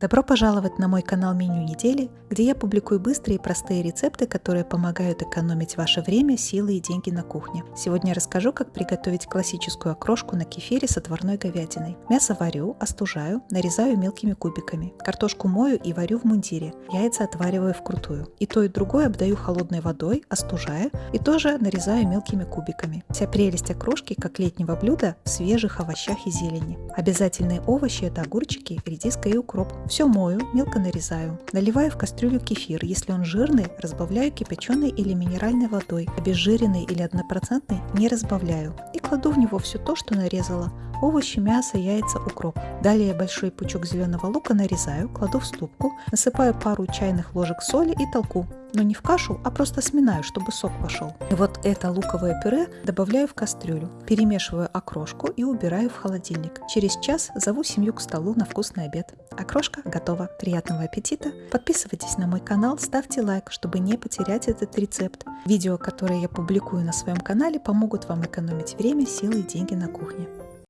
Добро пожаловать на мой канал Меню недели, где я публикую быстрые и простые рецепты, которые помогают экономить ваше время, силы и деньги на кухне. Сегодня я расскажу, как приготовить классическую окрошку на кефире с отварной говядиной. Мясо варю, остужаю, нарезаю мелкими кубиками. Картошку мою и варю в мундире. Яйца отвариваю вкрутую. И то, и другое обдаю холодной водой, остужаю и тоже нарезаю мелкими кубиками. Вся прелесть окрошки, как летнего блюда, в свежих овощах и зелени. Обязательные овощи – это огурчики, редиска и укроп. Все мою, мелко нарезаю. Наливаю в кастрюлю кефир. Если он жирный, разбавляю кипяченой или минеральной водой. Обезжиренный или однопроцентный не разбавляю. И кладу в него все то, что нарезала. Овощи, мясо, яйца, укроп. Далее большой пучок зеленого лука нарезаю, кладу в ступку, насыпаю пару чайных ложек соли и толку но не в кашу, а просто сминаю, чтобы сок пошел. И вот это луковое пюре добавляю в кастрюлю, перемешиваю окрошку и убираю в холодильник. Через час зову семью к столу на вкусный обед. Окрошка готова. Приятного аппетита! Подписывайтесь на мой канал, ставьте лайк, чтобы не потерять этот рецепт. Видео, которые я публикую на своем канале, помогут вам экономить время, силы и деньги на кухне.